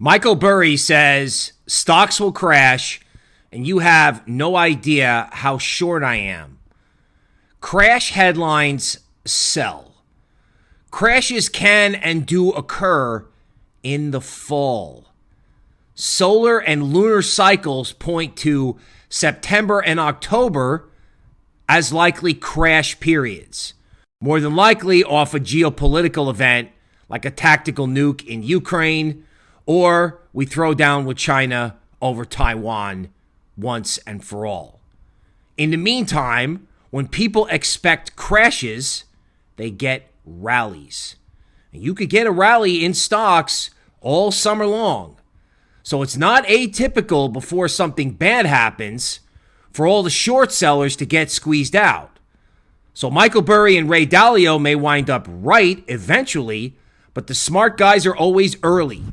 Michael Burry says stocks will crash, and you have no idea how short I am. Crash headlines sell. Crashes can and do occur in the fall. Solar and lunar cycles point to September and October as likely crash periods. More than likely off a geopolitical event like a tactical nuke in Ukraine, or we throw down with China over Taiwan once and for all. In the meantime, when people expect crashes, they get rallies. And you could get a rally in stocks all summer long. So it's not atypical before something bad happens for all the short sellers to get squeezed out. So Michael Burry and Ray Dalio may wind up right eventually, but the smart guys are always early.